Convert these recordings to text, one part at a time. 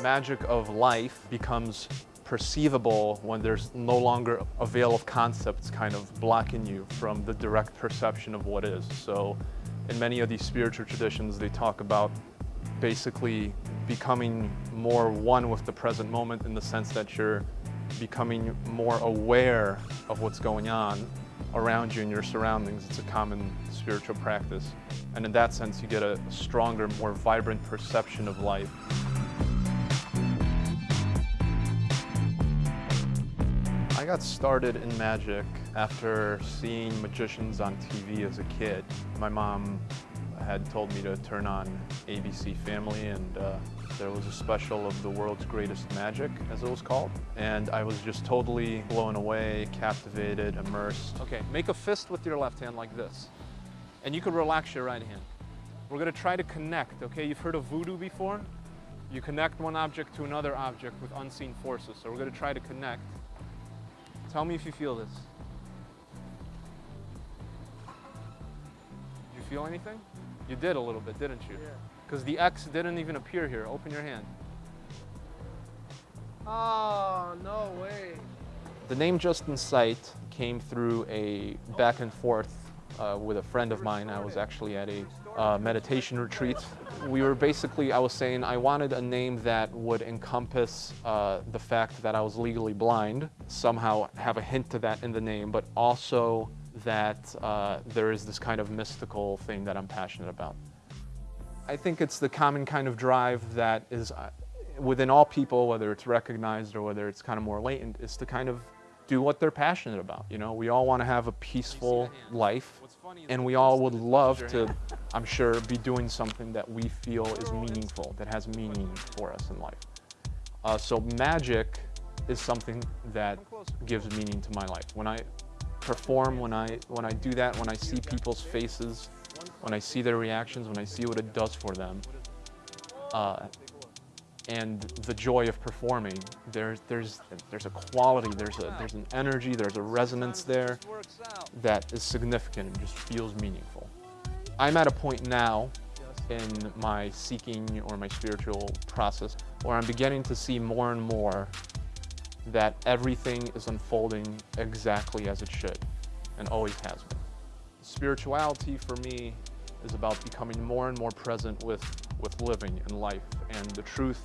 The magic of life becomes perceivable when there's no longer a veil of concepts kind of blocking you from the direct perception of what is. So in many of these spiritual traditions, they talk about basically becoming more one with the present moment in the sense that you're becoming more aware of what's going on around you in your surroundings. It's a common spiritual practice. And in that sense, you get a stronger, more vibrant perception of life. I got started in magic after seeing magicians on TV as a kid. My mom had told me to turn on ABC Family and uh, there was a special of the world's greatest magic, as it was called. And I was just totally blown away, captivated, immersed. Okay, make a fist with your left hand like this. And you can relax your right hand. We're gonna try to connect, okay? You've heard of voodoo before? You connect one object to another object with unseen forces. So we're gonna try to connect. Tell me if you feel this. Do you feel anything? You did a little bit, didn't you? Yeah. Because the X didn't even appear here. Open your hand. Oh, no way. The name Justin Sight came through a back and forth uh, with a friend of mine. I was actually at a uh, meditation retreat. We were basically, I was saying I wanted a name that would encompass uh, the fact that I was legally blind, somehow have a hint to that in the name, but also that uh, there is this kind of mystical thing that I'm passionate about. I think it's the common kind of drive that is uh, within all people, whether it's recognized or whether it's kind of more latent, is to kind of do what they're passionate about. You know, we all want to have a peaceful life, and we all would love to, I'm sure, be doing something that we feel is meaningful, that has meaning for us in life. Uh, so magic is something that gives meaning to my life. When I perform, when I when I do that, when I see people's faces, when I see their reactions, when I see what it does for them, uh, and the joy of performing, there's there's there's a quality, there's a there's an energy, there's a resonance there that is significant and just feels meaningful. I'm at a point now in my seeking or my spiritual process where I'm beginning to see more and more that everything is unfolding exactly as it should and always has been. Spirituality for me is about becoming more and more present with, with living and life and the truth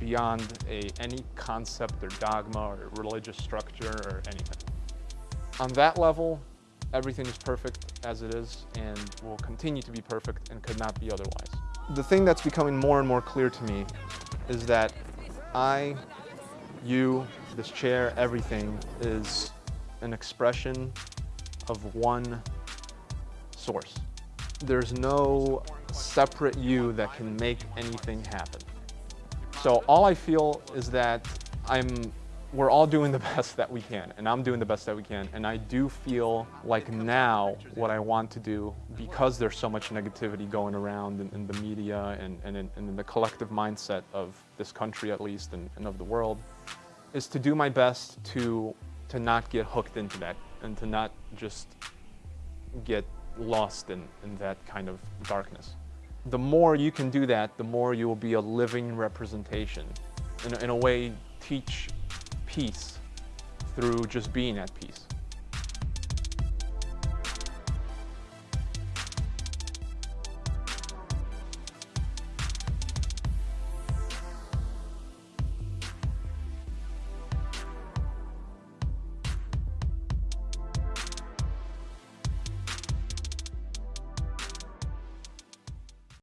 beyond a, any concept or dogma or religious structure or anything. On that level, everything is perfect as it is and will continue to be perfect and could not be otherwise. The thing that's becoming more and more clear to me is that I, you, this chair, everything is an expression of one source. There's no separate you that can make anything happen. So all I feel is that I'm, we're all doing the best that we can, and I'm doing the best that we can, and I do feel like now what I want to do, because there's so much negativity going around in, in the media and, and, in, and in the collective mindset of this country at least, and, and of the world, is to do my best to, to not get hooked into that, and to not just get lost in, in that kind of darkness. The more you can do that, the more you will be a living representation. In in a way, teach peace through just being at peace.